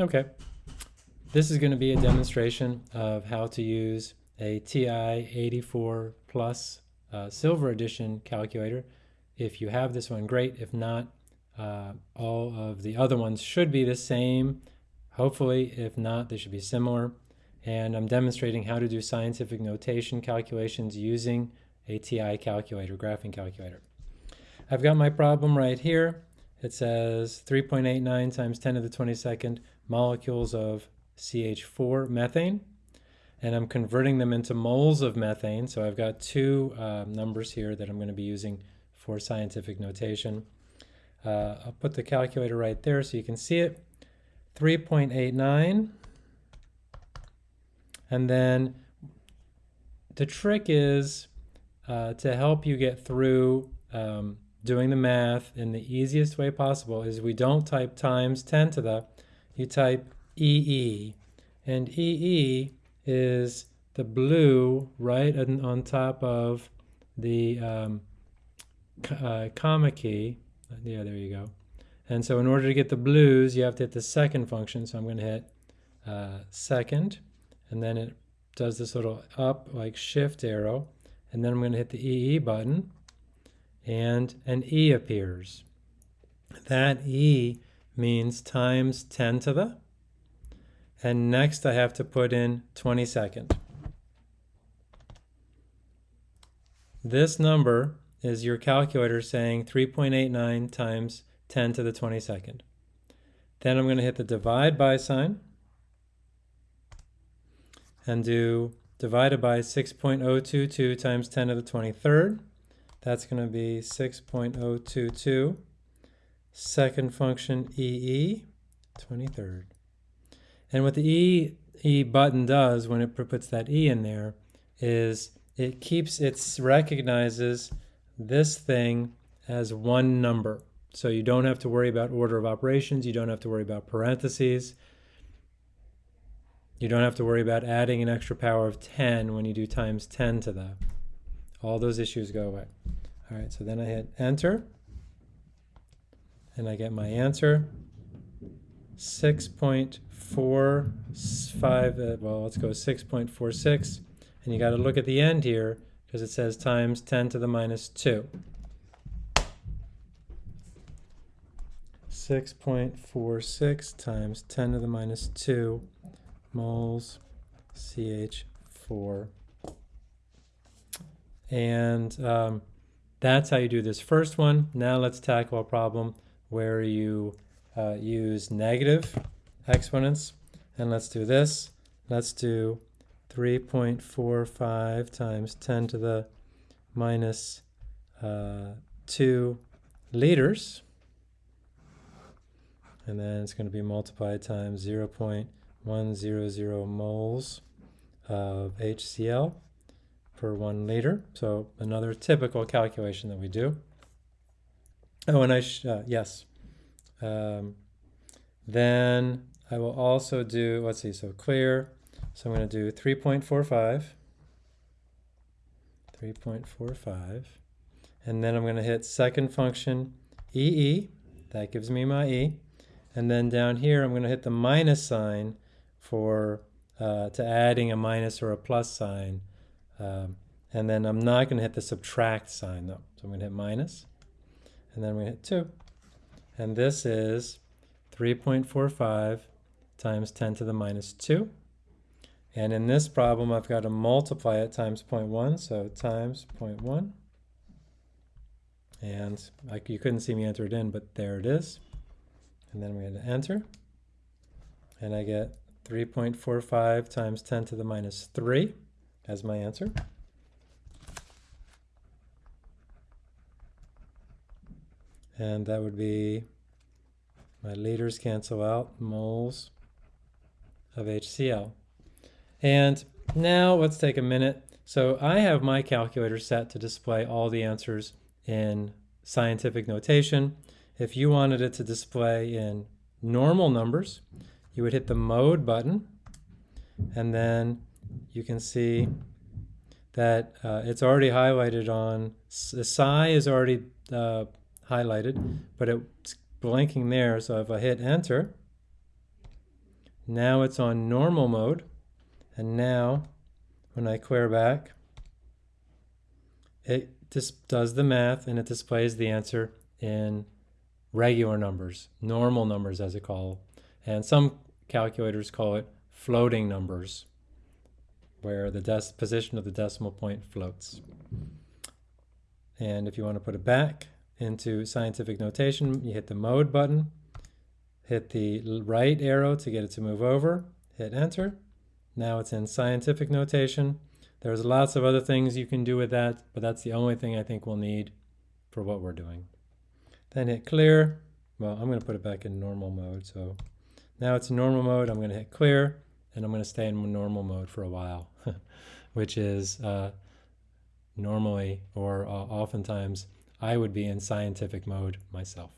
Okay. This is going to be a demonstration of how to use a TI-84 Plus uh, Silver Edition calculator. If you have this one, great. If not, uh, all of the other ones should be the same. Hopefully, if not, they should be similar. And I'm demonstrating how to do scientific notation calculations using a TI calculator, graphing calculator. I've got my problem right here. It says 3.89 times 10 to the 22nd molecules of CH4 methane. And I'm converting them into moles of methane. So I've got two uh, numbers here that I'm going to be using for scientific notation. Uh, I'll put the calculator right there so you can see it. 3.89. And then the trick is uh, to help you get through um, doing the math in the easiest way possible is we don't type times 10 to the, you type EE. And EE is the blue right on, top of the um, uh, comma key. Yeah, there you go. And so in order to get the blues, you have to hit the second function. So I'm going to hit uh, second, and then it does this little up like shift arrow. And then I'm going to hit the EE button and an E appears. That E means times 10 to the, and next I have to put in 22nd. This number is your calculator saying 3.89 times 10 to the 22nd. Then I'm going to hit the divide by sign and do divided by 6.022 times 10 to the 23rd. That's going to be 6.022. Second function EE, 23rd. And what the EE button does when it puts that E in there is it keeps, it recognizes this thing as one number. So you don't have to worry about order of operations. You don't have to worry about parentheses. You don't have to worry about adding an extra power of 10 when you do times 10 to that. All those issues go away. All right, so then I hit enter and I get my answer. 6.45, uh, well, let's go 6.46. And you got to look at the end here because it says times 10 to the minus 2. 6.46 times 10 to the minus 2 moles CH4 and um, that's how you do this first one. Now let's tackle a problem where you uh, use negative exponents. And let's do this. Let's do 3.45 times 10 to the minus, uh, 2 liters. And then it's going to be multiplied times 0.100 moles of HCl per one liter. So another typical calculation that we do. Oh, and I, uh, yes. Um, then I will also do, let's see, so clear. So I'm going to do 3.45. 3.45. And then I'm going to hit second function EE. That gives me my E. And then down here, I'm going to hit the minus sign for uh, to adding a minus or a plus sign um, and then I'm not going to hit the subtract sign though. So I'm going to hit minus, and then we hit 2. And this is 3.45 times 10 to the minus 2. And in this problem, I've got to multiply it times 0.1, so times 0.1. And you couldn't see me enter it in, but there it is. And then we hit enter. And I get 3.45 times 10 to the minus 3 as my answer. And that would be my liters cancel out, moles of HCl. And now let's take a minute. So I have my calculator set to display all the answers in scientific notation. If you wanted it to display in normal numbers, you would hit the mode button and then you can see that uh, it's already highlighted on, the SCI is already uh, highlighted, but it's blinking there. So if I hit enter, Now it's on normal mode. And now when I clear back, it just does the math and it displays the answer in regular numbers, normal numbers as it call. And some calculators call it floating numbers, where the position of the decimal point floats. And if you want to put it back into scientific notation, you hit the mode button, hit the right arrow to get it to move over, hit enter. Now it's in scientific notation. There's lots of other things you can do with that, but that's the only thing I think we'll need for what we're doing. Then hit clear. Well, I'm going to put it back in normal mode. So now it's in normal mode. I'm going to hit clear and I'm going to stay in normal mode for a while, which is uh, normally or uh, oftentimes I would be in scientific mode myself.